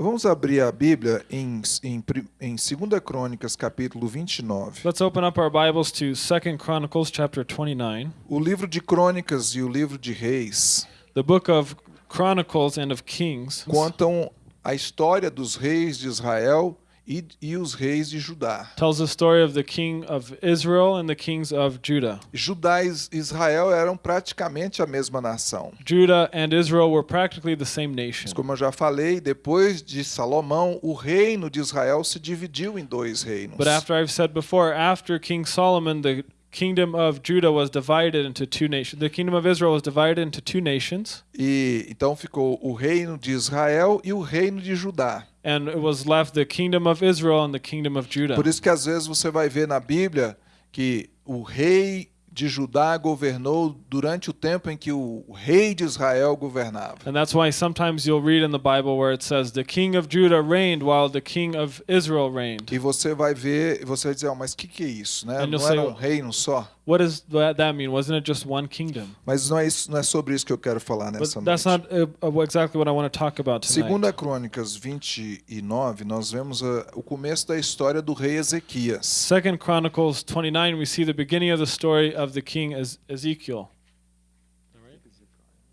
Vamos abrir a Bíblia em, em, em 2 Crônicas, capítulo 29. Let's open up our Bibles to 2 Chronicles chapter 29. O livro de Crônicas e o livro de Reis The book of Chronicles and of Kings contam a história dos reis de Israel e, e os reis de Judá. tells the story of the king of Israel and the kings of Judah. Judá e Is- Israel eram praticamente a mesma nação. Judah and Israel were practically the same nation. Mas como eu já falei, depois de Salomão, o reino de Israel se dividiu em dois reinos. But after I've said before, after King Solomon, the kingdom of Judah was divided into two nations. The kingdom of Israel was divided into two nations, E então ficou o reino de Israel e o reino de Judá. And it was left the kingdom of Israel and the kingdom of Judah. Por isso que às vezes você vai ver na Bíblia que o rei de Judá governou durante o tempo em que o rei de Israel governava. And that's why sometimes you'll read in the Bible where it says, The king of Judah reigned while the king of Israel reigned. E você vai ver, você vai dizer, "Ah, mas que, que é isso? Né? And Não say, era um reino só? What does that, mean? Wasn't it just one kingdom? Mas não é, isso, não é sobre isso que eu quero falar But nessa that's noite. not uh, uh, exactly what I want to talk about tonight. Segunda Crônicas 29, nós vemos ah, o começo da história do rei Ezequias. Second Chronicles 29, we see the beginning of the story of the king Ez- Ezekiel.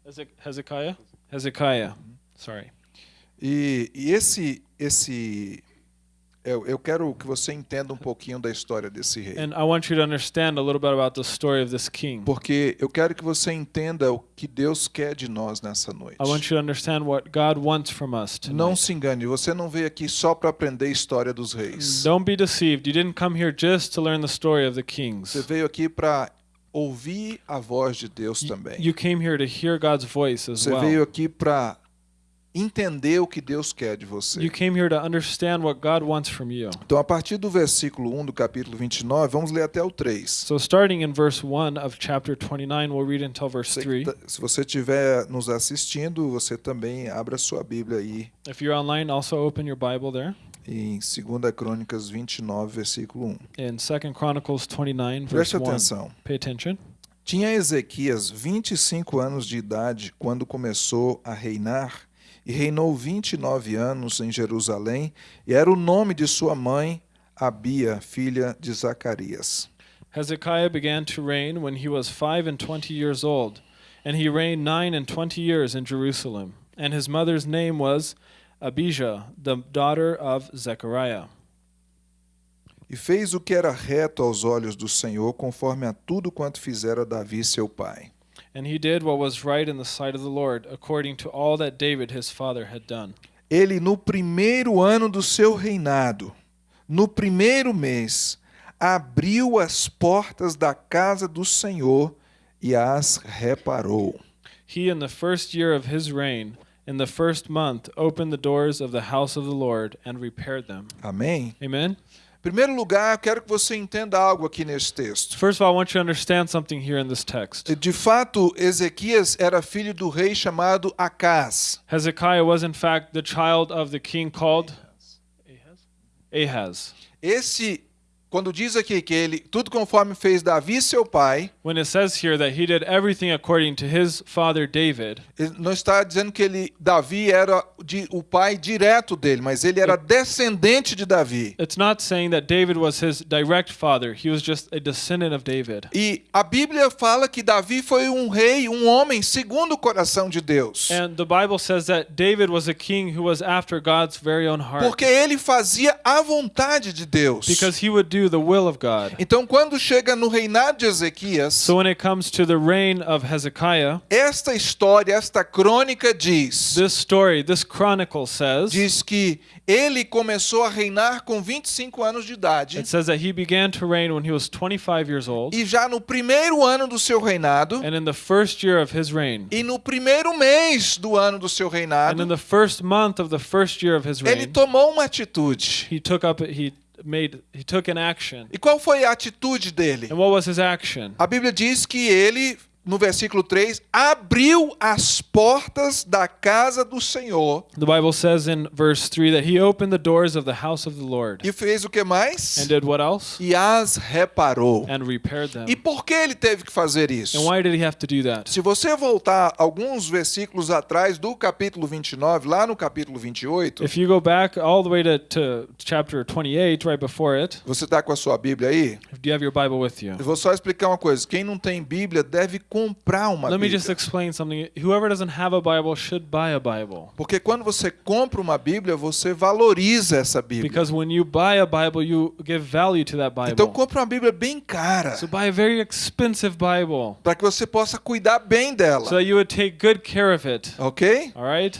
Ezek- Hezekiah? Hezekiah. Sorry. E, e esse, esse eu, eu quero que você entenda um pouquinho da história desse rei. And I want you to understand a little bit about the story of this king. Porque eu quero que você entenda o que Deus quer de nós nessa noite. I want you to understand what God wants from us Não se engane, você não veio aqui só para aprender a história dos reis. Don't be deceived. You didn't come here just to learn the story of the Você kings. veio aqui para ouvir a voz de Deus também. You came here to hear God's voice as Você veio well. aqui para entender o que Deus quer de você. You came here to understand what God wants from you. Então, a partir do versículo 1 do capítulo 29, vamos ler até o 3. So starting in verse 1 of chapter 29, we'll read until verse Você 3. que tá- Se você estiver nos assistindo, você também abra sua Bíblia aí If you're online, also open your Bible there em 2 Crônicas 29, versículo 1. in 2 Chronicles 29 verse Preste 1. atenção. Pay attention. Tinha Ezequias 25 anos de idade quando começou a reinar, e reinou 29 anos em Jerusalém, e era o nome de sua mãe, Abia, filha de Zacarias. Hezekiah began to reign when he was five and twenty years old, and he reigned nine and twenty years in Jerusalem. And his mother's name was Abijah, the daughter of Zechariah. E fez o que era reto aos olhos do Senhor, conforme a tudo quanto fizera Davi seu pai. And he did what was right in the sight of the Lord, according to all that David his father had done. Ele, no primeiro ano do seu reinado, no primeiro mês, abriu as portas da casa do Senhor e as reparou. He, in the first year of his reign, in the first month, opened the doors of the house of the Lord and repaired them. Amém? Amen? Primeiro lugar, eu quero que você entenda algo aqui nesse texto. First of all, I want you to understand something here in this text. De fato, Ezequias era filho do rei chamado Acás. Hezekiah was, in fact, the child of the king called Ahaz. Esse, quando diz aqui que ele, tudo conforme fez Davi seu pai, When it says here that he did everything according to his father David, não está dizendo que ele, Davi era de, o pai direto dele, mas ele era descendente de Davi. it's not saying that David was his direct father. He was just a descendant of David. E a Bíblia fala que Davi foi um rei, um homem segundo o coração de Deus. And the Bible says that David was a king who was after God's very own heart Porque ele fazia a vontade de Deus. because he would do the will of God. Então, quando chega no reinado de Ezequias, So when it comes to the reign of Hezekiah, esta história, esta crônica diz, this story, this chronicle says, diz que ele começou a reinar com 25 anos de idade. it says that he began to reign when he was 25 years old. E já no primeiro ano do seu reinado, And in the first year of his reign, e no primeiro mês do ano do seu and in reinado, the first month of the first year of his ele reign, tomou uma atitude. he took up he made he took an action. E qual foi a atitude dele? And what was his action? A Bíblia diz que ele no versículo 3, abriu as portas da casa do Senhor The Bible says in verse 3 that he opened the doors of the house of the Lord e fez o que mais? and did what else? E as reparou. And repaired them. E por que ele teve que fazer isso? And why did he have to do that? Se você voltar alguns versículos atrás do capítulo 29, lá no capítulo 28, If you go back all the way to, to chapter 28, right before it, você está com a sua Bíblia aí? do you have your Bible with you? Eu vou só explicar uma coisa. Quem não tem Bíblia deve comprar uma Let me Bíblia. just explain something. Whoever doesn't have a Bible should buy a Bible. Porque quando você compra uma Bíblia, você valoriza essa Bíblia. Because when you buy a Bible, you give value to that Então Bible. compra uma Bíblia bem cara, So buy a very expensive Bible para que você possa cuidar bem dela. so you would take good care of it. Ok? All right?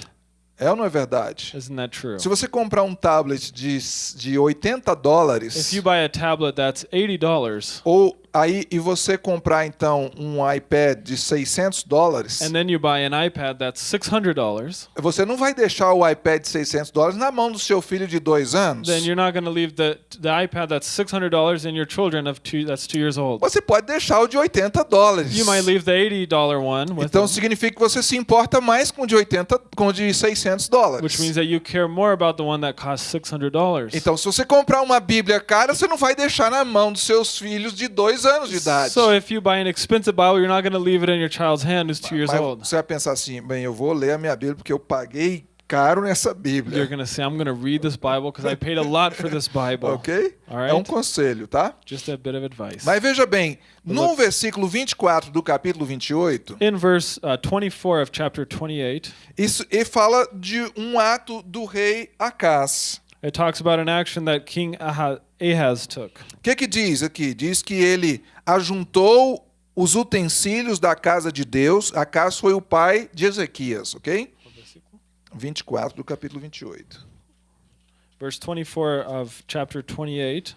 É ou não é verdade? Isn't that true? Se você comprar um tablet de, de 80 If dólares, you buy a tablet that's $80 ou aí e você comprar então um iPad de 600 dólares, and then you buy an iPad that's $600, você não vai deixar o iPad de 600 dólares na mão do seu filho de dois anos. then you're not going to leave the, the iPad that's $600 in your children of two, that's two years old. Você pode deixar o de 80 dólares. You might leave the $80 one with Então them, significa que você se importa mais com o de 80, com o de 600 dólares. which means that you care more about the one that costs $600. Então, se você comprar uma Bíblia cara, você não vai deixar na mão dos seus filhos de dois anos de idade. So if you buy an expensive Bible, you're not going to leave it in your child's hand who's two years Mas old. você vai pensar assim, bem, eu vou ler a minha Bíblia porque eu paguei caro nessa You're Bíblia. going to say, I'm going to read this Bible because I paid a lot for this Bible. Ok? All É um right? conselho, tá? Just a bit of advice. Mas veja bem, no Look. versículo 24 do capítulo 28, In verse uh, 24 of chapter 28, isso ele fala de um ato do rei Acás. It talks about an action that King Aha- Ahaz took. O que que diz aqui? Diz que ele ajuntou os utensílios da casa de Deus. Acás foi o pai de Ezequias, ok? 24 do capítulo 28. Verse 24 of chapter 28.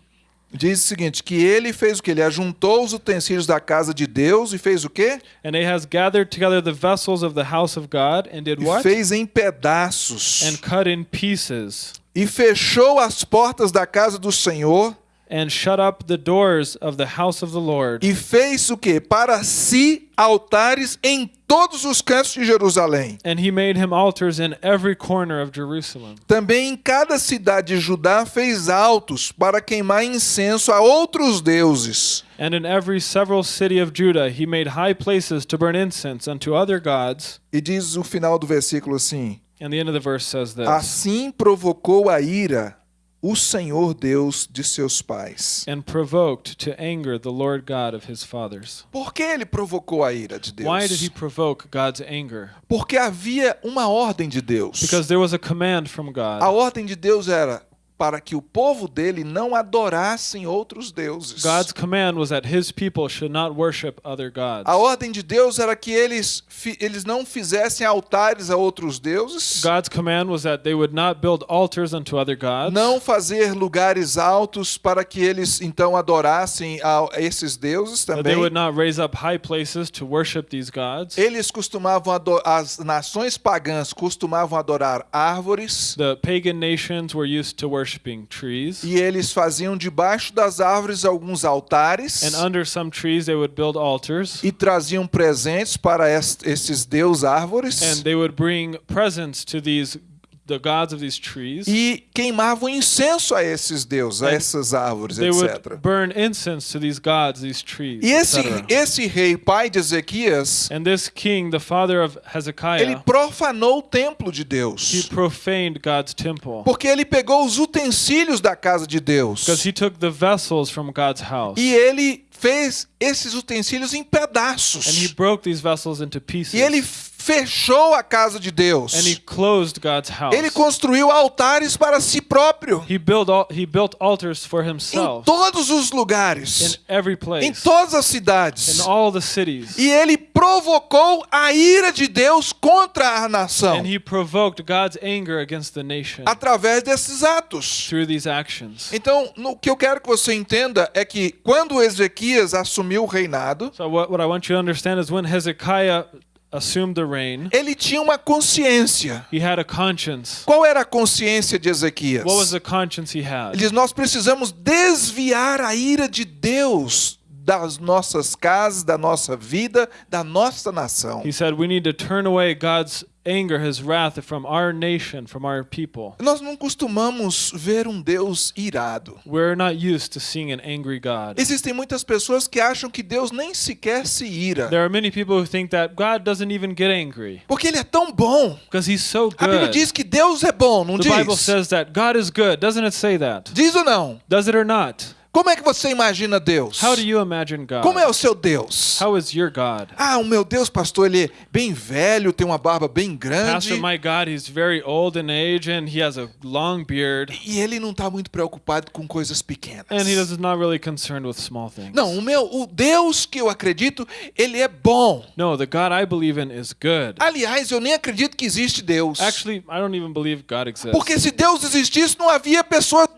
Diz o seguinte, que ele fez o que? Ele ajuntou os utensílios da casa de Deus e fez o quê? And Ahaz gathered together the vessels of the house of God and did E what? fez em pedaços. And cut in pieces E fechou as portas da casa do Senhor and shut up the doors of the house of the Lord. e fez o quê? Para si altares em todos os cantos de Jerusalém. And he made him altars in every corner of Jerusalem. Também em cada cidade de Judá fez altos para queimar incenso a outros deuses. And in every several city of Judah he made high places to burn incense unto other gods. E diz o final do versículo assim: And the end of the verse says this. Assim provocou a ira o Senhor Deus de seus pais. And provoked to anger the Lord God of his fathers. Por que ele provocou a ira de Why did he Deus? provoke God's anger? Porque havia uma ordem de Deus. Because there was a command from A God. ordem de Deus era para que o povo dele não adorassem outros deuses. God's command was that his people should not worship other gods. A ordem de Deus era que eles, eles não fizessem altares a outros deuses, God's command was that they would not build altars unto other gods. não fazer lugares altos para que eles então adorassem a esses deuses That they também. would not raise up high places to worship these gods. Eles costumavam as nações pagãs costumavam adorar árvores The pagan nations were used to worshiping trees. e eles faziam debaixo das árvores alguns altares And under some trees they would build altars. e traziam presentes para est- esses deus árvores And they would bring presents to these the gods of these trees. e queimavam incenso a esses deuses, a essas árvores, They etc. would burn incense to these gods, these trees. E esse, esse rei, pai de Ezequias, And this king, the father of ele Hezekiah, profanou o templo de he Deus. profaned God's temple. Porque ele pegou os utensílios da casa de Deus. Because he took the vessels from God's house. E ele fez esses utensílios em And he pedaços. broke these vessels into pieces. E ele fechou a casa de and he Deus. closed God's house. Ele construiu altares para si próprio. He built he built altars for Em himself todos os in lugares. every Em todas as cidades. in all the cities. E ele provocou a ira de Deus contra a nação And he provoked God's anger against the nation através desses atos. through these actions. Então, o que eu quero que você entenda é que quando Ezequias assumiu o reinado, So what, what I want you to understand is when Hezekiah assumed the reign, ele tinha uma consciência. he had a conscience. Qual era a consciência de Ezequias? What was the conscience he had? Ele diz: Nós precisamos desviar a ira de Deus das nossas casas, da nossa vida, da nossa nação. He said we need to turn away God's anger, his wrath from our nation, from our people. Nós não costumamos ver um Deus irado. We're not used to seeing an angry God. Existem muitas pessoas que acham que Deus nem sequer se ira, There are many people who think that God doesn't even get angry porque ele é tão bom. because he's so A Bíblia good. diz que Deus é bom, não The Bible diz? says that God is good. Doesn't it say that? Diz ou não? Does it or not? Como é que você imagina Deus? How do you imagine God? Como é o seu Deus? How is your God? Ah, o meu Deus, pastor, ele é bem velho, tem uma barba bem grande. Pastor, my God, he's very old in age and he has a long beard E ele não está muito preocupado com coisas pequenas. and he is not really concerned with small things. Não, o meu, o Deus que eu acredito, ele é bom. No, the God I believe in is good. Aliás, eu nem acredito que existe Deus. Actually, I don't even believe God exists. Porque se Deus existisse, não havia pessoas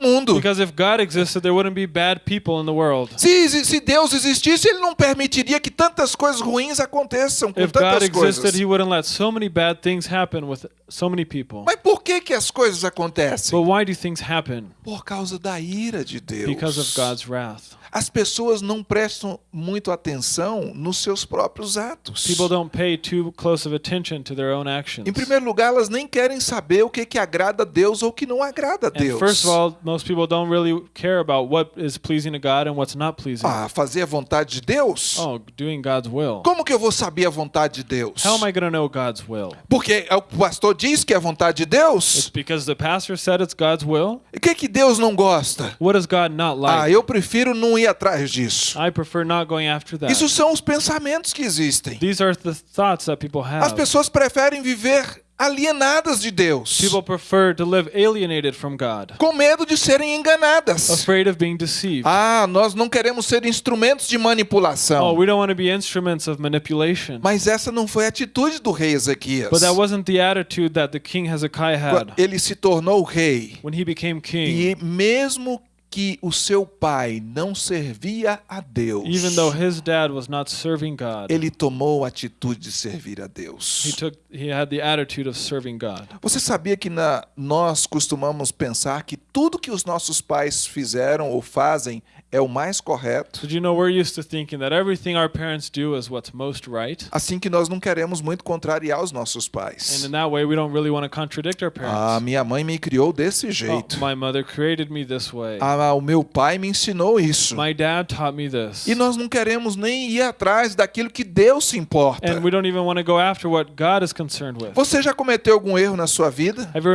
mundo. Because if God existed, there wouldn't be bad people in the world. Se, se Deus existisse, ele não permitiria que tantas coisas ruins aconteçam com If God tantas existed, coisas. he wouldn't let so many bad things happen with so many people. Mas por que que as coisas acontecem? But why do things happen? Por causa da ira de Deus. Because of God's wrath. As pessoas não prestam muito atenção nos seus próprios atos. People don't pay too close of attention to their own actions. Em primeiro lugar, elas nem querem saber o que, que agrada a Deus ou o que não agrada a And Deus. first of all, most people don't really care about what is pleasing to God and what's not pleasing. ah, fazer a vontade de Deus? Oh, doing God's will. Como que eu vou saber a vontade de Deus? How am I going to know God's will? Porque o pastor diz que é a vontade de It's Deus. because the pastor said it's God's will. O que, que Deus não gosta? What does God not Ah, like? eu prefiro não ir atrás disso. I prefer not going after that. Isso são os pensamentos que existem. These are the thoughts that people As have. pessoas preferem viver alienadas de Deus, People prefer to live alienated from God, com medo de serem enganadas. afraid of being deceived. Ah, nós não queremos ser instrumentos de Oh, manipulação. we don't want to be instruments of manipulation. Mas essa não foi a atitude do rei Ezequias. But that wasn't the attitude that the king Hezekiah had Ele se tornou rei. when he became king. E mesmo que o seu pai não servia a Deus, Even though his dad was not serving God, ele tomou a atitude de servir a he Deus. took he had the attitude of serving God. Você sabia que na- nós costumamos pensar que tudo que os nossos pais fizeram ou fazem é o mais correto? Did you know we're used to thinking that everything our parents do is what's most right? Assim que nós não queremos muito contrariar os nossos And pais. in that way, we don't really want to contradict our Ah, parents. minha mãe me criou desse Oh, jeito. my mother created me this way. Ah, o meu pai me ensinou isso. My dad taught me this. E nós não queremos nem ir atrás daquilo que Deus se importa. And we don't even want to go after what God is concerned with. Você já cometeu algum erro na sua vida? Have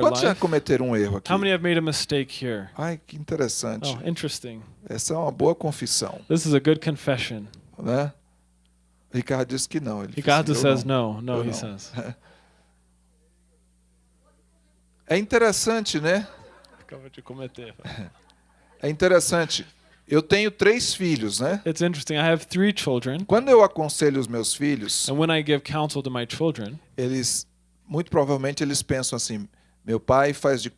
Quantos já cometeram um erro aqui? How many have made a mistake here? Ai, que interessante. Oh, interesting. Essa é uma boa confissão, This is a good confession. né? Ricardo disse que não. Ele Ricardo "Eu says não." no. No, he não. says. É interessante, né? Acaba de cometer. É interessante. Eu tenho três filhos, né? It's interesting. I have three children, Quando eu aconselho os meus filhos, and when I give counsel to my children, eles muito provavelmente eles pensam assim: meu pai faz de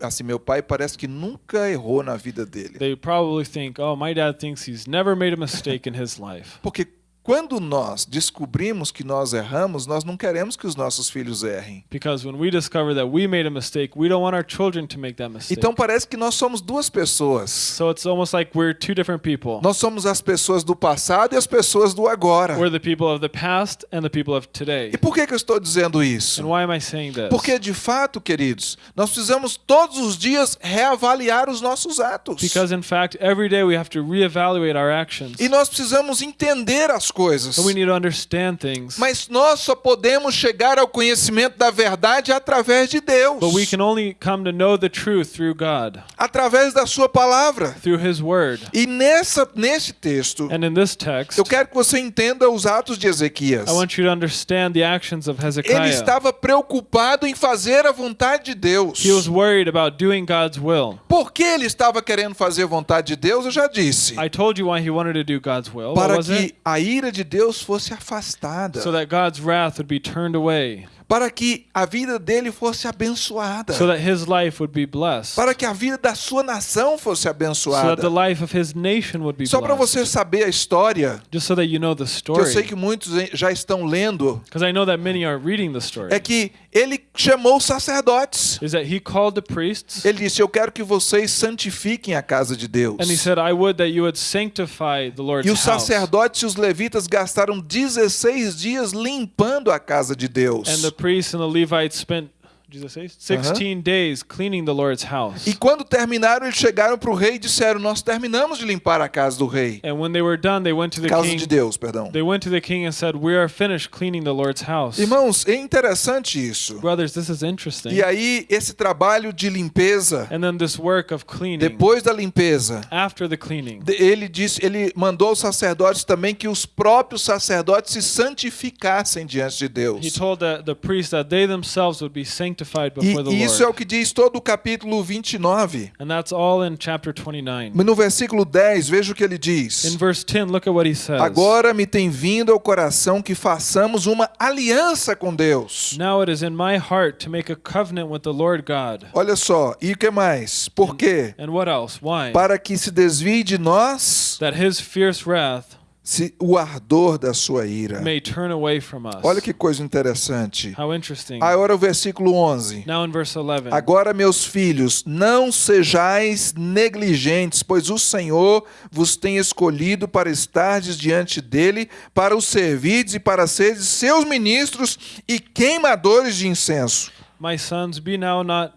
assim, meu pai parece que nunca errou na vida dele. they probably think, "Oh, my dad thinks he's never made a mistake in his life." Porque quando nós descobrimos que nós erramos, nós não queremos que os nossos filhos errem. Because when we discover that we made a mistake, we don't want our children to make that mistake. Então parece que nós somos duas pessoas. So it's almost like we're two different people. Nós somos as pessoas do passado e as pessoas do agora. We're the people of the past and the people of today. E por que, que eu estou dizendo isso? And why am I saying this? Porque de fato, queridos, nós precisamos todos os dias reavaliar os nossos atos. Because in fact, every day we have to reevaluate our actions. E nós precisamos entender as coisas. And we need to understand things. Mas nós só podemos chegar ao conhecimento da verdade através de Deus, But we can only come to know the truth through God, através da sua palavra. through His Word. E nessa nesse texto, And in this text, eu quero que você entenda os atos de Ezequias. I want you to understand the actions of Ele estava preocupado em fazer a vontade de Deus. He was worried about doing God's will. Por que ele estava querendo fazer a vontade de Deus? Eu já disse. I told you why he wanted to do God's will. Para que it? a ira de Deus fosse afastada. So that God's wrath would be turned away. Para que a vida dele fosse abençoada, so that his life would be blessed, para que a vida da sua nação fosse so that abençoada. the life of his nation would be Só para você saber a história, Just so that you know the que eu sei story, que muitos já estão lendo, because I know that many are reading the story, é que ele chamou os sacerdotes. is that he called the priests Ele disse: Eu quero que vocês santifiquem a casa de Deus. and he said, "I would that you would sanctify the Lord's E os house." sacerdotes e os levitas gastaram 16 dias limpando a casa de Deus. And the priests and the Levites spent Jesus says, 16 days cleaning the Lord's house. E quando terminaram, eles chegaram para o rei e disseram: Nós terminamos de limpar a casa do rei. And when they were done, they went to the Casa king. de Deus, perdão. They went to the king and said, "We are finished cleaning the Lord's house." Irmãos, é interessante isso. Brothers, this is interesting. E aí, esse trabalho de limpeza, And then this work of cleaning. depois da limpeza, After the cleaning, ele disse, ele mandou aos sacerdotes também que os próprios sacerdotes se santificassem diante de he Deus. told the, the priests that they themselves would be sanctified E, before the e isso é o que diz todo o capítulo 29. And that's all in chapter 29. No versículo 10, veja o que ele In diz. verse 10, look at what he says. Agora me tem vindo ao coração que façamos uma aliança com Deus. Now it is in my heart to make a covenant with the Lord God. Olha só, e o que mais? Por quê? And what else? Why? Para que se desvie de nós That his fierce wrath se, o ardor da sua ira. may turn away from us. Olha que coisa interessante. How interesting. Agora o versículo 11. Now in verse 11. Agora, meus filhos, não sejais negligentes, pois o Senhor vos tem escolhido para estardes diante dele, para o servirdes e para seres seus ministros e queimadores de incenso. My sons, be now not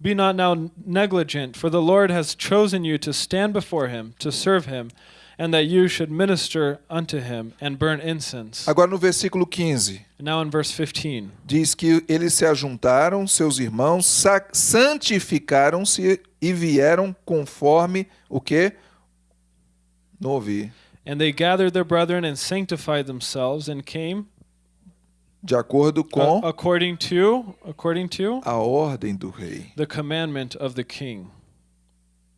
be not now negligent, for the Lord has chosen you to stand before him, to serve him, and that you should minister unto him and burn incense. Agora no versículo 15. Now in verse 15. Diz que eles se ajuntaram, seus irmãos, sa- santificaram-se e vieram conforme o que? Não ouvi. And they gathered their brethren and sanctified themselves and came De acordo com according to according to a ordem do rei, the commandment of the king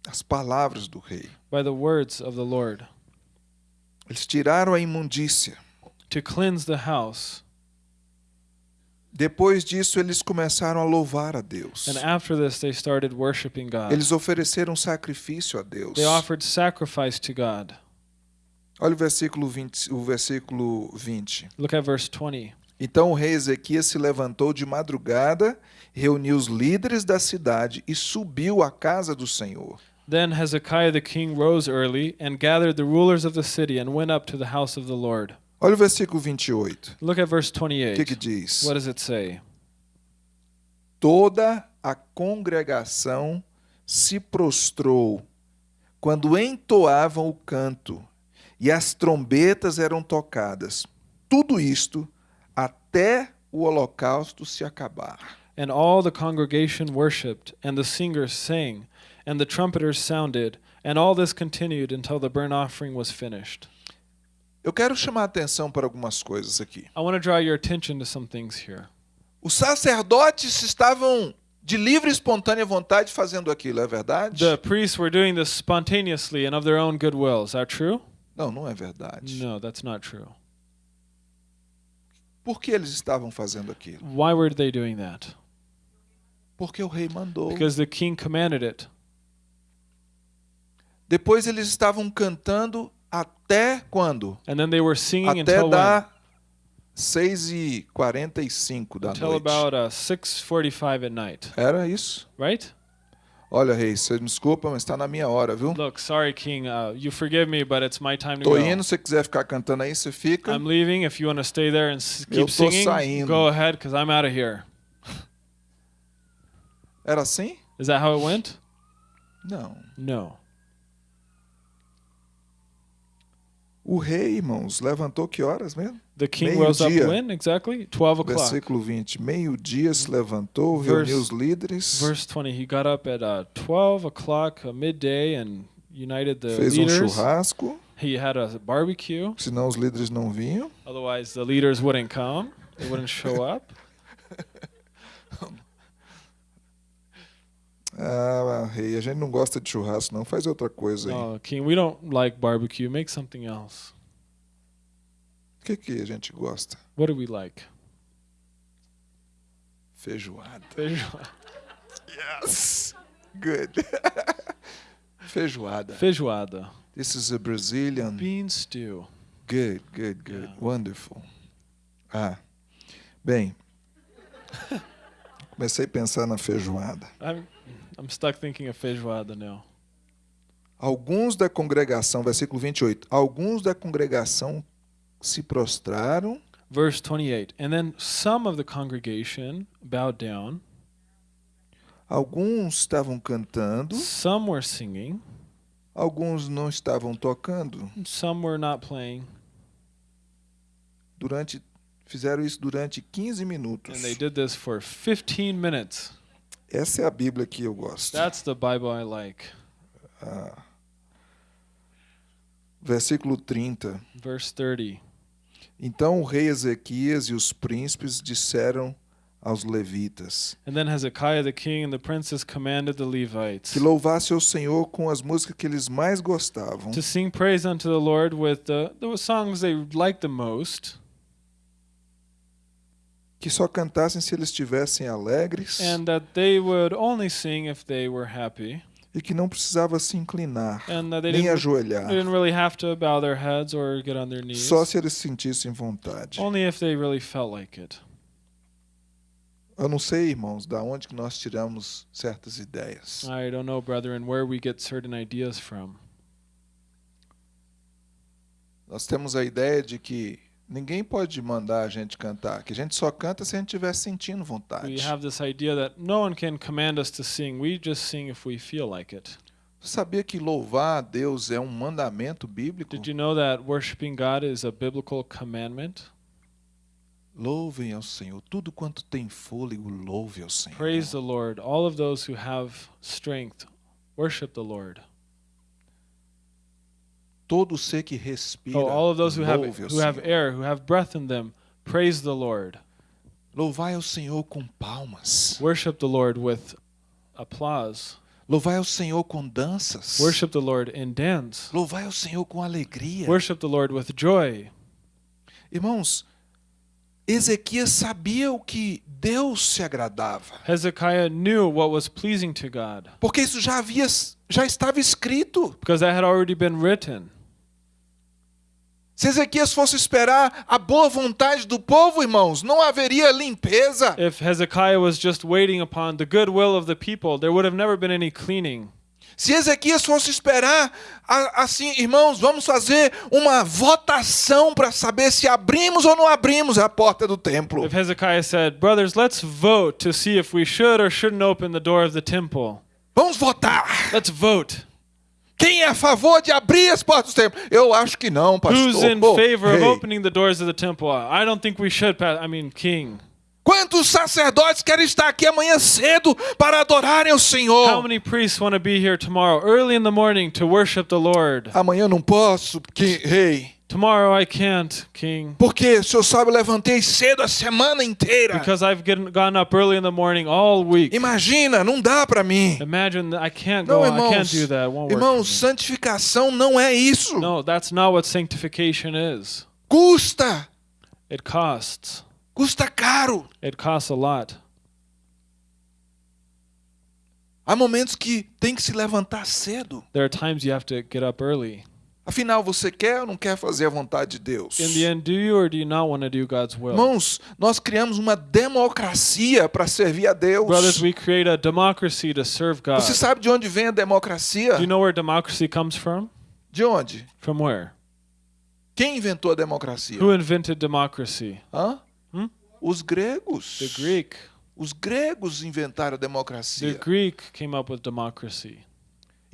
as palavras do rei. by the words of the Lord Eles tiraram a imundícia. to cleanse the house. Depois disso, eles começaram a louvar a Deus. And after this they started worshiping God. Eles ofereceram sacrifício a Deus. They offered sacrifice to God. Olha o versículo 20, o versículo 20. Look at verse 20. Então o rei Ezequias se levantou de madrugada, reuniu os líderes da cidade e subiu à casa do Senhor. Then Hezekiah the king rose early and gathered the rulers of the city and went up to the house of the Lord. Olha o versículo 28. Look at verse O que, que 28. diz? What does it say? Toda a congregação se prostrou quando entoavam o canto e as trombetas eram tocadas. Tudo isto até o holocausto se acabar. And all the congregation worshipped, and the singers sang, and the trumpeters sounded, and all this continued until the burnt offering was finished. Eu quero chamar a atenção para algumas coisas aqui. I want to draw your attention to some things here. Os sacerdotes estavam de livre e espontânea vontade fazendo aquilo, é verdade? The priests were doing this spontaneously and of their own goodwill. Is that true? Não, não é verdade. No, that's not true. Por que eles estavam fazendo aquilo? Why were they doing that? Porque o rei mandou. Because the king commanded it. Depois eles estavam cantando até quando? And then they were singing Até until dar 6h45 da Until noite. about uh, 6:45 at night, Era isso? right? Olha, rei, você me desculpa, mas está na minha hora, viu? Look, sorry, king. Uh, you forgive me, but it's my time to Tô go. indo, se quiser ficar cantando aí, você fica. I'm leaving. If you want to stay there and Eu keep tô singing, saindo. go ahead, because I'm out of here. Era assim? Is that how it went? Não. No. O rei, irmãos, levantou que horas mesmo? The king rose up when exactly? 12 o'clock. Versículo 20. Meio-dia se levantou, Verse- reuniu os líderes, Verse 20. He got up at uh, 12 o'clock uh, midday and united the fez um leaders. churrasco, He had a barbecue. senão os líderes não vinham. Otherwise, the leaders wouldn't come. They wouldn't show up. Ah, rei, a gente não gosta de churrasco, não. Faz outra coisa aí. No, king, we don't like barbecue. Make something else. O que, que a gente gosta? What do we like? Feijoada. Feijoada. Yes. Good. Feijoada. Feijoada. This is a Brazilian. Bean stew. Good, good, good. Yeah. Wonderful. Ah, bem. Comecei a pensar na feijoada. I'm, I'm stuck thinking of feijoada now. Alguns da congregação, versículo 28. Alguns da congregação se prostraram, Verse 28. And then some of the congregation bowed down, alguns estavam cantando, some were singing, alguns não estavam tocando. and some were not playing, Durante fizeram isso durante 15 minutos. and they did this for 15 minutes. Essa é a Bíblia que eu gosto. That's the Bible I like. Ah. Versículo 30. Verse 30. Então o rei Ezequias e os príncipes disseram aos levitas And then Hezekiah the king and the princes commanded the Levites que louvasse ao Senhor com as músicas que eles mais gostavam, to sing praise unto the Lord with the, the songs they liked the most, que só cantassem se eles estivessem alegres and that they would only sing if they were happy, e que não precisava se inclinar and that they nem didn't, ajoelhar, they didn't really have to bow their heads or get on their knees, só se eles sentissem vontade. only if they really felt like it. Eu não sei, irmãos, da onde que nós tiramos certas ideias. I don't know, brethren, where we get certain ideas from. Nós temos a ideia de que ninguém pode mandar a gente cantar, que a gente só canta se a gente estiver sentindo vontade. We have this idea that no one can command us to sing. We just sing if we feel like it. Você sabia que louvar a Deus é um mandamento bíblico? Did you know that worshiping God is a biblical commandment? Louvem ao Senhor. Tudo quanto tem fôlego, louve ao Senhor. Praise the Lord. All of those who have strength, worship the Lord. Todo ser que respira, Oh, all of those who have who have air, who have breath in them, praise the Lord. Louvai ao Senhor com palmas. Worship the Lord with applause. Louvai ao Senhor com danças. Worship the Lord in dance. Louvai ao Senhor com alegria. Worship the Lord with joy. Irmãos, Ezequias sabia o que Deus se agradava, Hezekiah knew what was pleasing to God porque isso já havia já estava escrito. because that had already been written. Se Ezequias fosse esperar a boa vontade do povo, irmãos, não haveria limpeza. If Hezekiah was just waiting upon the goodwill of the people, there would have never been any cleaning. Se Ezequias fosse esperar, assim, irmãos, vamos fazer uma votação para saber se abrimos ou não abrimos a porta do templo. If Hezekiah said, Brothers, let's vote to see if we should or shouldn't open the door of the temple. Vamos votar. Let's vote. Quem é a favor de abrir as portas do templo? Eu acho que não, pastor. Who's in Pô, favor of rei. opening the doors of the temple? I don't think we should, I mean, king. Quantos sacerdotes querem estar aqui amanhã cedo para adorarem o How Senhor? many priests want to be here tomorrow, early in the morning, to worship the Lord? Amanhã não posso, porque, rei. Tomorrow I can't, king, Porque, o senhor sabe, eu levantei cedo a semana inteira. because I've gotten up early in the morning all week. Imagina, não dá para mim. Imagine that I can't Não, go, I irmãos. can't do that. It won't work Irmãos, me. santificação não é isso. No, that's not what sanctification is. Custa. It costs. Custa caro. It costs a lot. Há momentos que tem que se levantar cedo. There are times you have to get up early. Afinal, você quer ou não quer fazer a vontade de Deus? In the end, do you or do you not want to do God's will? Irmãos, nós criamos uma democracia para servir a Deus. Brothers, we create a democracy to serve God. Você sabe de onde vem a democracia? Do you know where democracy comes from? De onde? From where? Quem inventou a democracia? Who invented democracy? Hã? Hum? Os gregos. The Greek. Os gregos inventaram a The democracia. Greek came up with democracy.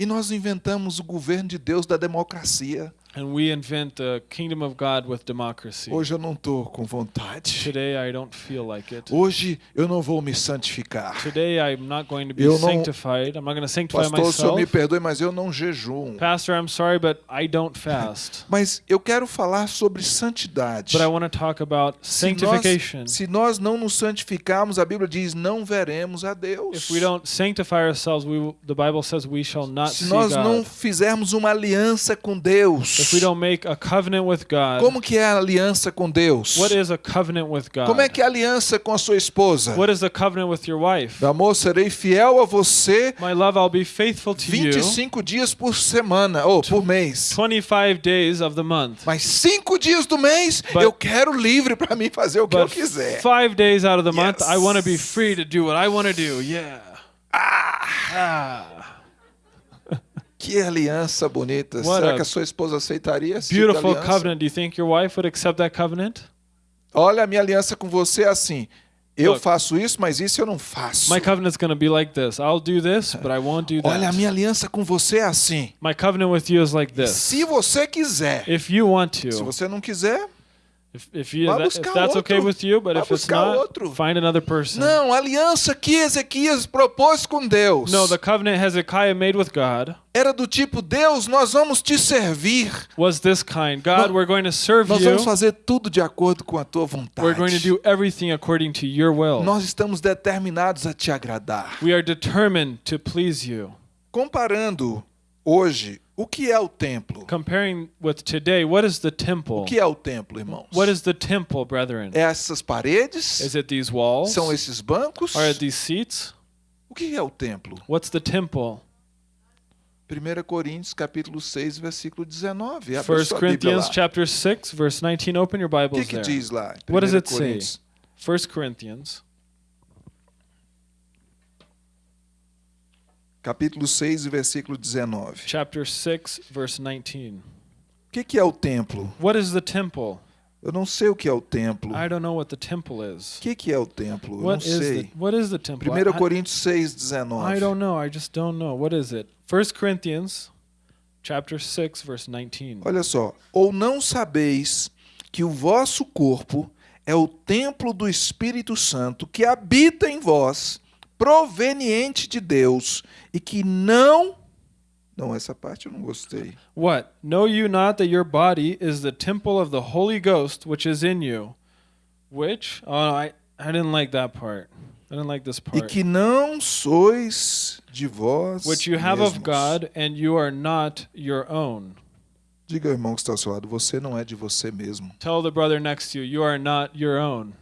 E nós inventamos o governo de Deus da democracia. And we invent the kingdom of God with democracy. Hoje eu não estou com vontade. Today I don't feel like it. Hoje eu não vou me santificar. Today I'm not going to be Eu não- sanctified. I'm not going to sanctify Pastor, o senhor me myself. perdoe, mas eu não jejuo. Pastor, I'm sorry, but I don't fast. Mas eu quero falar sobre santidade. But I want to talk about Se nós, sanctification. se nós não nos santificarmos, a Bíblia diz, não veremos a Deus. If we don't sanctify ourselves, we the Bible says we shall not Se see nós não God. fizermos uma aliança com Deus, if we don't make a covenant with God, Como que é a aliança com Deus? what is a covenant with God? Como é que é a aliança com a sua esposa? What is a covenant with your wife? Meu amor, serei fiel a você My love, I'll be faithful to you 25 dias por semana ou por mês. 25 days of the month. Mas cinco dias do mês But- eu quero livre para mim fazer o que eu quiser. five days out of the month, Yes. I want to be free to do what I want to do. Yeah. Ah. Que aliança bonita. What Será que a sua esposa aceitaria tipo de Beautiful aliança? covenant. Do you think your wife would accept that covenant? Olha, a minha aliança com você é assim. Eu Look. faço isso, mas isso eu não faço. My covenant's going to be like this. I'll do this, but I won't do Olha, a that. minha aliança com você é assim. My covenant with you is like this. Se você quiser. If you want Se to, você não quiser, if, if, you, if that's okay outro. with you, but Vá if it's not, outro. find another person. não, a aliança que Ezequias propôs com Deus No, the covenant Hezekiah made with God era do tipo: Deus, nós vamos te servir. was this kind God, No- we're going to serve Nós you. vamos fazer tudo de acordo com a tua vontade. We're going to do everything according to your will. Nós estamos determinados a te agradar. We are determined to please you. Comparando hoje, o que é o templo? Comparing with today, what is the temple? O que é o templo, irmãos? What is the temple, brethren? É essas paredes? Is it these walls? São esses bancos? Are it these seats? O que é o templo? What's the temple? 1 Coríntios capítulo 6, versículo 19. Abre a 1 sua Bíblia Corinthians chapter 6 verse 19 open your O que, Bibles que there. diz lá? What does 1 it say? Coríntios 1 Corinthians capítulo 6, versículo 19. chapter 6 verse 19. O que, que é o templo? What is the temple? Eu não sei o que é o templo. I don't know what the temple is. O que, que é o templo? Eu não is the sei. what is the temple? 1 I- I- Coríntios 6, 19. I don't know. I just don't know. What is it? 1 Corinthians chapter 6 verse 19. Olha só. Ou não sabeis que o vosso corpo é o templo do Espírito Santo que habita em vós, proveniente de Deus, e que não. Não, essa parte eu não gostei. What? Know you not that your body is the temple of the Holy Ghost which is in you? Which? Oh, I I didn't like that part. I didn't like this E part. que não sois de vós. Which you have of mesmos. God and you are not your own. Diga ao irmão que está ao seu lado, você não é de você mesmo. Tell the brother next to you, you are not your own.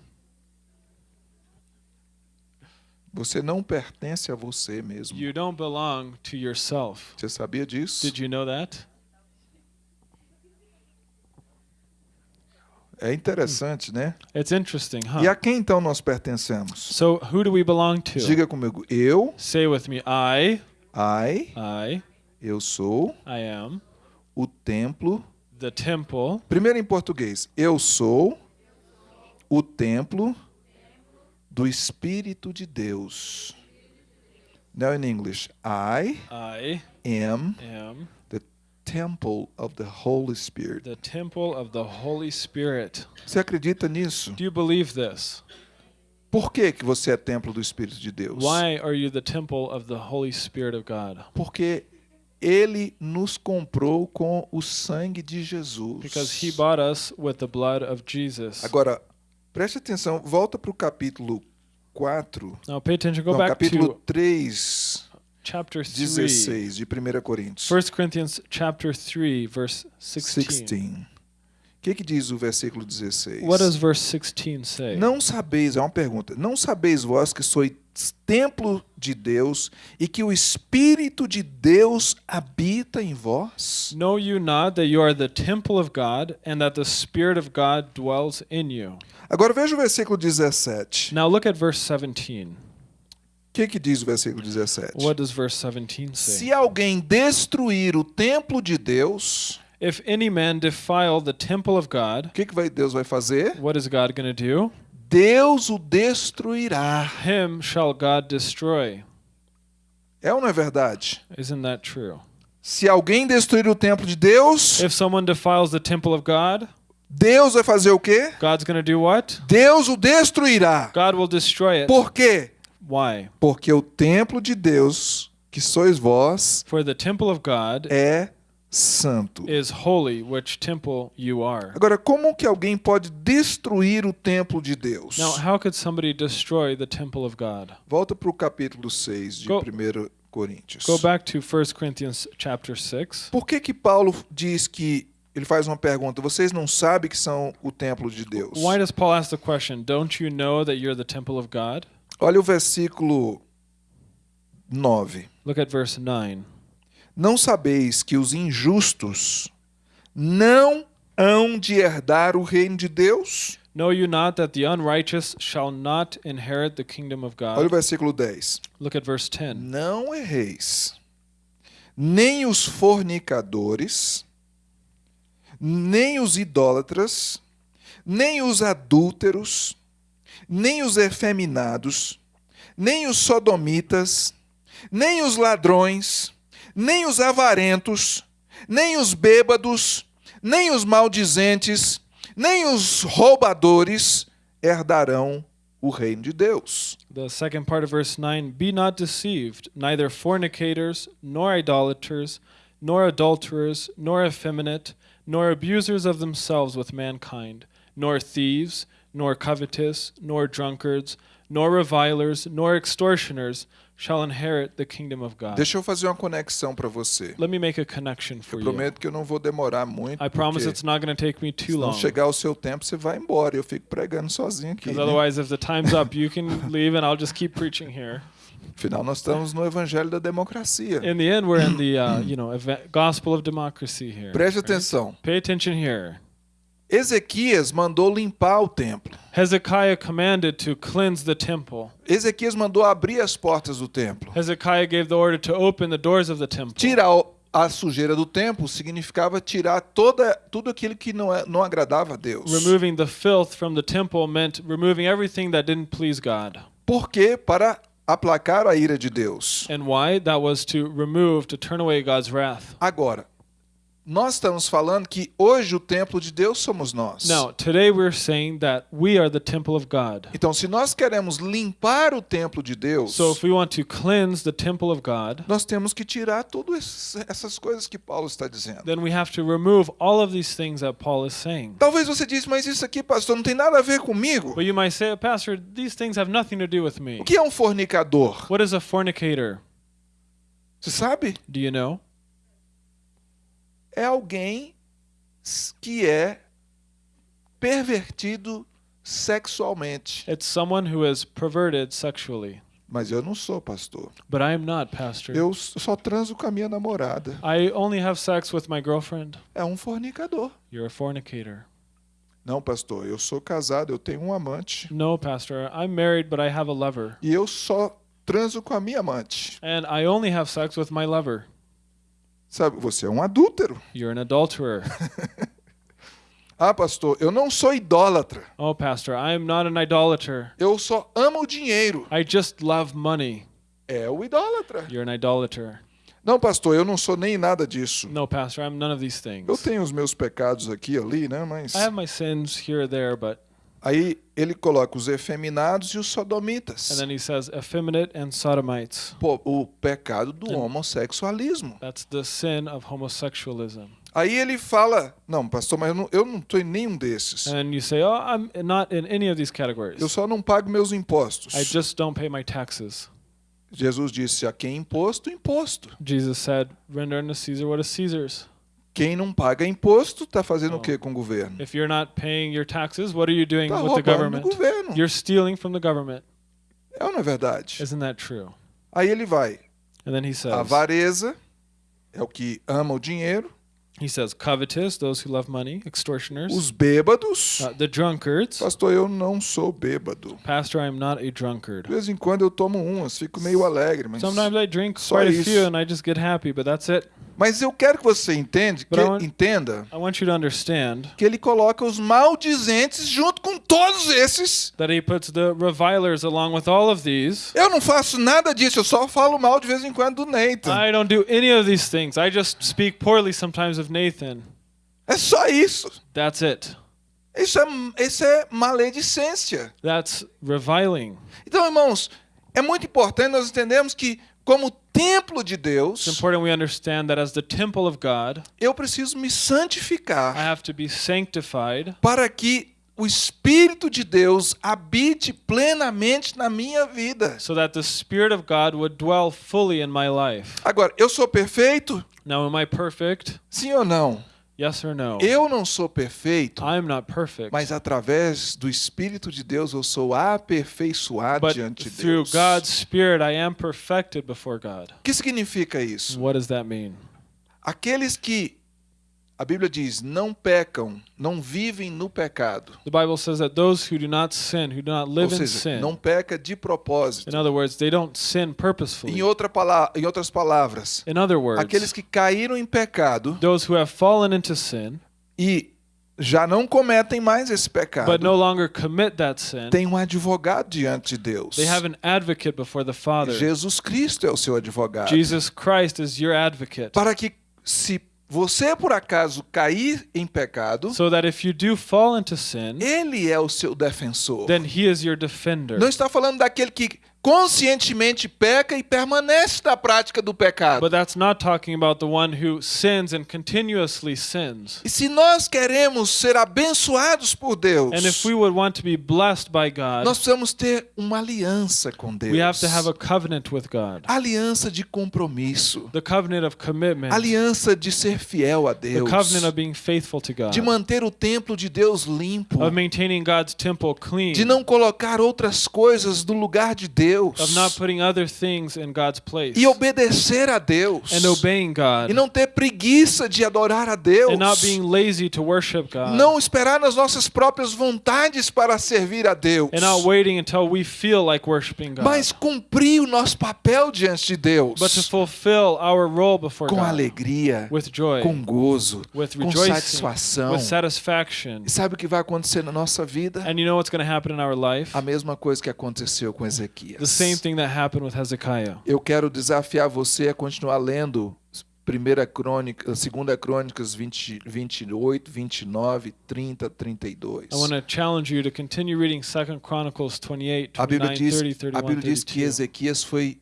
Você não pertence a você mesmo. You don't belong to yourself. Você sabia disso? Did you know that? É interessante, né? It's interesting, E huh? a quem então nós pertencemos? So, who do we belong to? Diga comigo, eu, Say with me, I, ai, I, eu sou I am o templo. the temple. Primeiro em português, eu sou o templo do Espírito de Deus. Now in English, I I am am the temple of the Holy Spirit. the temple of the Holy Spirit. Você acredita nisso? Do you believe this? Por que, que você é templo do Espírito de Deus? Why are you the temple of the Holy Spirit of God? Porque ele nos comprou com o sangue de Jesus. Because he bought us with the blood of Jesus. Agora, preste atenção, volta para o capítulo 4, Now pay attention. Go não, back capítulo to 3, chapter 3. 16 de 1 Coríntios. 1 Corinthians chapter 3 verse 16. 16. O que, que diz o versículo 16? What does verse 16 say? Não sabeis, é uma pergunta, não sabeis vós que sois templo de Deus e que o Espírito de Deus habita em vós? Know you not that you are the temple of God and that the Spirit of God dwells in you? Agora veja o versículo 17. Now look at verse 17. O que, que diz o versículo 17? What does verse 17 say? Se alguém destruir o templo de Deus, If any man defile the temple of God, o que, que vai, Deus vai fazer? what is God going to do? Deus o destruirá. Him shall God destroy. É ou não é verdade? Isn't that true? Se alguém destruir o templo de Deus, If someone defiles the temple of God, Deus vai fazer o quê? God's to do what? Deus o destruirá. God will destroy it. Por quê? Why? Porque o templo de Deus, que sois vós, For the temple of God é santo. is holy, which temple you are. Agora, como que alguém pode destruir o templo de Deus? Now, how could somebody destroy the temple of God? Volta para o capítulo 6 de Go- 1 Coríntios. Go back to 1 Corinthians chapter 6. Por que que Paulo diz que ele faz uma pergunta: vocês não sabem que são o templo de Deus? Why does Paul ask the question, Don't you know that you're the temple of God? Olha o versículo 9. Look at verse 9. Não sabeis que os injustos não hão de herdar o reino de Deus? Know you not that the unrighteous shall not inherit the kingdom of Olha o God? versículo 10. Look at verse 10. Não erreis, nem os fornicadores, nem os idólatras, nem os adúlteros, nem os efeminados, nem os sodomitas, nem os ladrões, nem os avarentos, nem os bêbados, nem os maldizentes, nem os roubadores herdarão o reino de Deus. The second part of verse 9 Be not deceived, neither fornicators, nor idolaters, nor adulterers, nor effeminate, nor abusers of themselves with mankind, nor thieves, nor covetous, nor drunkards, nor revilers, nor extortioners shall inherit the kingdom of God. Deixa eu fazer uma conexão para você. Let me make a connection Eu for you. prometo que eu não vou demorar muito. I promise it's not going to take me too se não long. chegar o seu tempo, você vai embora. Eu fico pregando sozinho aqui. Because né? otherwise, if the time's up, you can leave and I'll just keep preaching here. Afinal, nós estamos no evangelho da democracia. In the end, we're in the uh, you know gospel of democracy here. Preste right? atenção. Pay attention here. Ezequias mandou limpar o templo. Hezekiah commanded to cleanse the temple. Ezequias mandou abrir as portas do templo. Hezekiah gave the order to open the doors of the temple. Tirar a sujeira do templo significava tirar toda, tudo aquilo que não, é, não agradava a Deus. Removing the filth from the temple meant removing everything that didn't please God. Por quê? Para aplacar a ira de Deus. And why? That was to remove, to turn away God's wrath. Agora, nós estamos falando que hoje o templo de Deus somos nós. Now, today we're saying that we are the temple of God. Então, se nós queremos limpar o templo de Deus, So if we want to cleanse the temple of God, nós temos que tirar todas essas coisas que Paulo está dizendo. then we have to remove all of these things that Paul is saying. Talvez você disse, mas isso aqui, pastor, não tem nada a ver comigo. But you might say, Pastor, these things have nothing to do with me. O que é um fornicador? What is a fornicator? Você sabe? Do you know? É alguém que é pervertido sexualmente. It's someone who is perverted sexually. Mas eu não sou pastor. But I am not, Pastor. Eu só transo com a minha namorada. I only have sex with my girlfriend. É um fornicador. You're a fornicator. Não, pastor, eu sou casado, eu tenho um amante. No, Pastor. I'm married, but I have a lover. E eu só transo com a minha amante. And I only have sex with my lover. Sabe, você é um adúltero. You're an adulterer. Ah, pastor, eu não sou idólatra. oh, Pastor, I am not an idolater. Eu só amo o dinheiro. I just love money. É o idólatra. You're an idolater. Não, pastor, eu não sou nem nada disso. No, Pastor, I'm none of these Eu things. tenho os meus pecados aqui ali, né? Mas I have my sins here or there, but. Aí ele coloca os efeminados e os And sodomitas. then he says, effeminate and sodomites. Pô, o pecado do homossexualismo. That's the sin of homosexualism. Aí ele fala, não, pastor, mas eu não, eu não tô em nenhum desses. And you say, oh, I'm not in any of these categories. Eu só não pago meus impostos. I just don't pay my taxes. Jesus disse, a quem imposto, imposto. Jesus said, render unto Caesar what is Caesar's. Quem não paga imposto está fazendo Oh. o que com o governo? If you're not paying your taxes, what are you doing Está with the roubando do government? governo. You're stealing from the government. É ou não é verdade? Isn't that true? Aí ele vai, And then he a says, avareza é o que ama o dinheiro, he says, covetous, those who love money, extortioners, os bêbados. uh, the drunkards. Pastor, eu não sou bêbado. Pastor, I'm not a drunkard. De vez em quando eu tomo umas, fico meio alegre, mas, Sometimes I drink Só quite a isso. few and I just get happy, but that's it. Mas eu quero que você entende, que, want- entenda I want you to understand que ele coloca os maldizentes junto com todos esses. that he puts the revilers along with all of these. Eu não faço nada disso, eu só falo mal de vez em quando do Nathan. I don't do any of these things. I just speak poorly sometimes of Nathan. É só isso. That's it. Isso é, isso é maledicência. That's reviling. Então, irmãos, é muito importante nós entendermos que, como templo de It's Deus, important we understand that as the temple of God, eu preciso me I santificar have to be sanctified para que o Espírito de Deus habite plenamente na minha vida. so that the Spirit of God would dwell fully in my life. Agora, eu sou perfeito? Now, am I perfect? Sim ou não? Yes or no? Eu não sou perfeito, I'm not perfect. mas através do Espírito de Deus eu sou aperfeiçoado But diante de through Deus. God's Spirit, I am perfected before God. O que significa isso? What does that mean? Aqueles que a Bíblia diz não pecam, não vivem no pecado. The Bible says that those who do not sin, who do not Ou live in seja, sin, não peca de propósito. in other words, they don't sin Em, purposefully. outra pala- em outras palavras, In other words, aqueles que caíram em pecado those who have fallen into sin e já não cometem mais esse but pecado, no longer commit that sin, têm um advogado diante de Deus. they have an advocate before the Father. Jesus Cristo é o seu advogado. Jesus Christ is your advocate. Para que se você por acaso cair em pecado, So that if you do fall into sin, ele é o seu defensor. then he is your defender. Não está falando daquele que conscientemente peca e permanece na prática do pecado. But that's not talking about the one who sins and continuously sins. E se nós queremos ser abençoados por Deus, And if we would want to be blessed by God, nós precisamos ter uma aliança com Deus. we have to have a covenant with God. aliança de compromisso, The covenant of commitment, aliança de ser fiel a the Deus, covenant of being faithful to God, de manter o templo de Deus limpo, of maintaining God's temple clean, de não colocar outras coisas no lugar de Deus of not putting other things in God's place, e obedecer a Deus. And obeying God, e não ter preguiça de adorar a Deus. and not being lazy to worship God, não esperar nas nossas próprias vontades para servir a Deus, and not waiting until we feel like worshiping God, mas cumprir o nosso papel diante de Deus. But to fulfill our role before com God. alegria, with joy, com gozo, with com satisfação. with satisfaction. E sabe o que vai acontecer na nossa vida? And you know what's going to happen in our life? A mesma coisa que aconteceu com The same thing that happened with Hezekiah. Eu quero desafiar você a continuar lendo Primeira Crônica, Segunda Crônicas 20, 28, 29, 30, 32. I want to challenge you to continue reading 2 Chronicles 28, A Bíblia 29, diz, 30, a 31, Bíblia diz que 32. Ezequias foi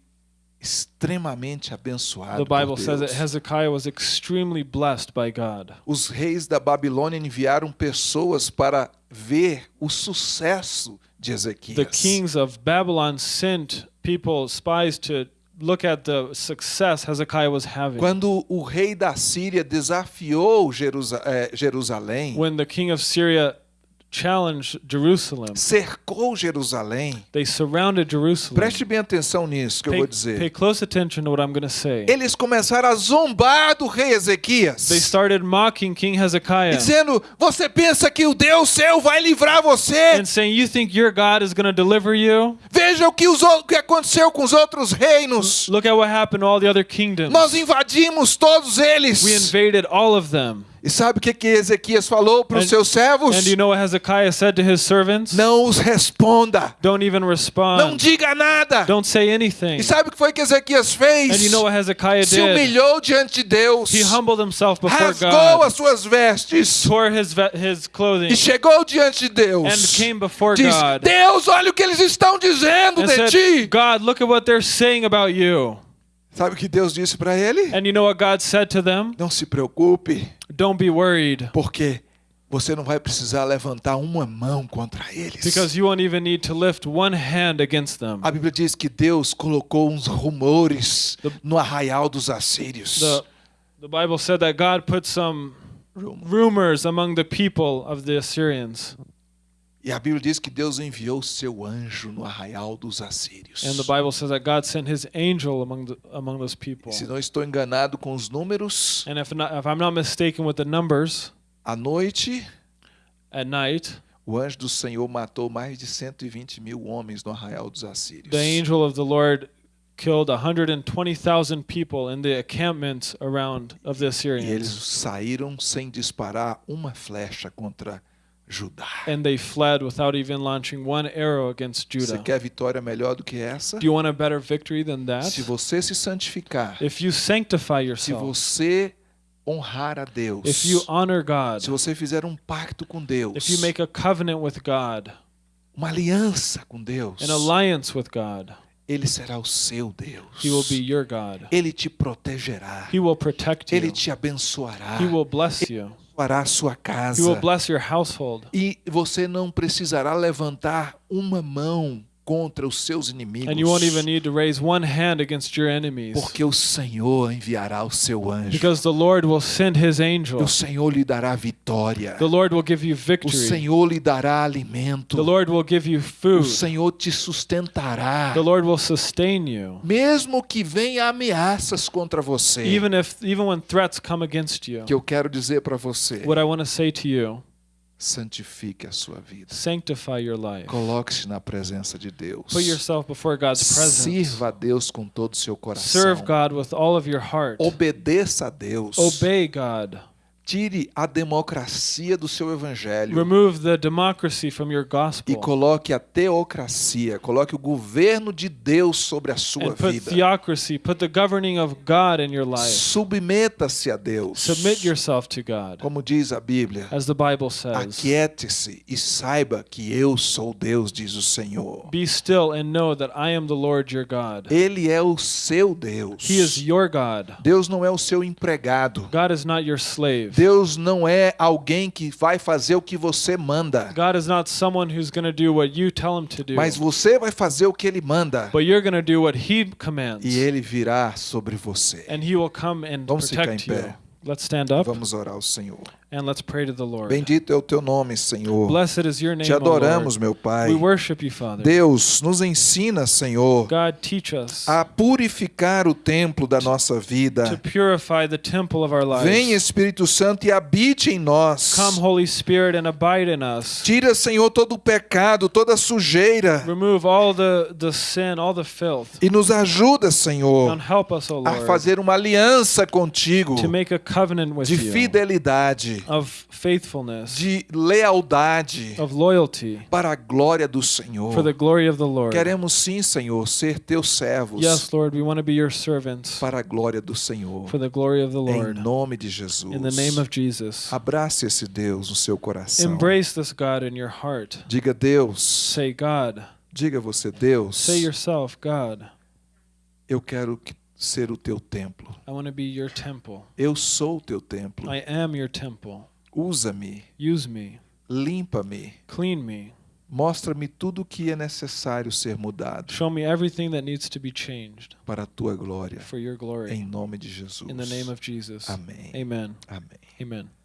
extremamente The abençoado Bible por says that. Hezekiah was extremely blessed by God. Os reis da Babilônia enviaram pessoas para ver o sucesso de Ezequias. The kings of Babylon sent people, spies, to look at the success Hezekiah was having. Quando o rei da Síria desafiou Jerusa- eh, Jerusalém, When the king of Syria challenged Jerusalem, cercou Jerusalém, they surrounded Jerusalem. preste bem atenção nisso que eu Pay, vou pay dizer. close attention to what I'm going to say. Eles começaram a zombar do rei Ezequias. They started mocking King Hezekiah dizendo: Você pensa que o Deus seu vai livrar você? and saying, You think your God is going to deliver you? Veja o que, os, o que aconteceu com os outros reinos. Look at what happened to all the other kingdoms. Nós invadimos todos eles. We invaded all of them. E sabe o que, que Ezequias falou para os And- seus servos? And you know what Hezekiah said to his servants? Não os responda. Don't even Não respond. diga nada. Don't say anything. E sabe o que foi que Ezequias And fez? you know what Hezekiah Se humilhou diante de Deus. He humbled himself before Rasgou God, as suas vestes. tore his ve- his clothing, E chegou diante de Deus. and came before Diz: God Deus, olha o que eles estão dizendo and de said, ti. God, look at what they're saying about you. Sabe o que Deus disse para ele? And you know what God said to them? Não se preocupe, Don't be worried, porque você não vai precisar levantar uma mão contra eles. because you won't even need to lift one hand against them. A Bíblia diz que Deus colocou uns rumores no arraial dos assírios. The, the Bible said that God put some rumors among the people of the Assyrians. E a Bíblia diz que Deus enviou seu anjo no arraial dos assírios. And the Bible says that God sent his angel among the, among those people. Se não estou enganado com os números, And if not, if I'm not mistaken with the numbers, à noite at night o anjo do Senhor matou mais de 120 mil homens no arraial dos assírios. the angel of the Lord killed 120,000 people in the encampments around of the E eles Assyrians. saíram sem disparar uma flecha contra Judá. And they fled without even launching one arrow against Você Judah. quer vitória melhor do que essa? Do you want a better victory than that? Se você se santificar, If you sanctify se yourself, você honrar a Deus, if you honor God, se você fizer um pacto com Deus, if you make a covenant with God, uma aliança com Deus, an alliance with God, Ele será o seu Deus. He will be your God. Ele te protegerá. He will protect Ele you. te abençoará. He will bless you. Abençoará a sua casa. will bless your household. E você não precisará levantar uma mão contra os seus inimigos. And you won't even need to raise one hand against your enemies. Porque o Senhor enviará o seu anjo. Because the Lord will send his E angel. o Senhor lhe dará vitória. The Lord will give you O victory. Senhor lhe dará alimento. The Lord will give you O food. Senhor te sustentará. The Lord will sustain you. Mesmo que venha ameaças contra você. Even if even when threats come against you. Que eu quero dizer para você. What I want to say to you, Santifique a sua vida. sanctify your life. Coloque-se na presença de Deus. Put yourself before God's presence. Sirva a Deus com todo o seu coração. Serve God with all of your heart. Obedeça a Deus. Obey God. Tire a democracia do seu evangelho Remove the democracy from your e gospel. coloque a teocracia, coloque o governo de Deus sobre a sua And put vida. theocracy, put the governing of God in your life. Submeta-se a Deus. Submit yourself to God. Como diz a Bíblia, As the Bible says, aquiete-se e saiba que eu sou Deus, diz o Senhor. Be still and know that I am the Lord your God. Ele é o seu Deus. He is your God. Deus não é o seu empregado. God is not your slave. Deus não é alguém que vai fazer o que você manda, God is not someone who's going to do what you tell him to do. mas você vai fazer o que ele manda But you're going to do what he commands. e ele virá sobre você. And he will come and Vamos ficar protect em you. pé. Let's stand up Vamos orar ao Senhor. And let's pray to the Lord. Bendito é o teu nome, Senhor. Blessed is your name, Te adoramos, Lord. meu Pai. We worship you, Father. Deus, nos ensina, Senhor, God, teach us a purificar o templo da nossa to vida. purify the temple of our Vem, lives. Espírito Santo, e habite em nós. Come, Holy Spirit, and abide in us. Tira, Senhor, todo o pecado, toda a sujeira Remove all the, the sin, all the filth. e nos ajuda, Senhor, And help us, O a Lord, fazer uma aliança contigo to make a covenant with de you fidelidade, of faithfulness, de lealdade of loyalty, para a glória do for Senhor. the glory of the Lord. Queremos sim, Senhor, ser teus servos Yes, Lord, we want to be your servants para a glória do Senhor. for the glory of the Em Lord. nome de Jesus. In the name of Jesus. Abrace esse Deus no seu coração. Embrace this God in your heart. Diga Deus, Say, God. diga você Deus, Say yourself, God, eu quero que- ser o teu templo. I want to be your temple. Eu sou o teu templo. I am your temple. Usa-me, Use me. limpa-me, Clean me. mostra-me tudo o que é necessário ser mudado Show me everything that needs to be changed para a tua glória. for your Em nome de Jesus. In the name of Jesus. Amém. Amen. Amém. Amen.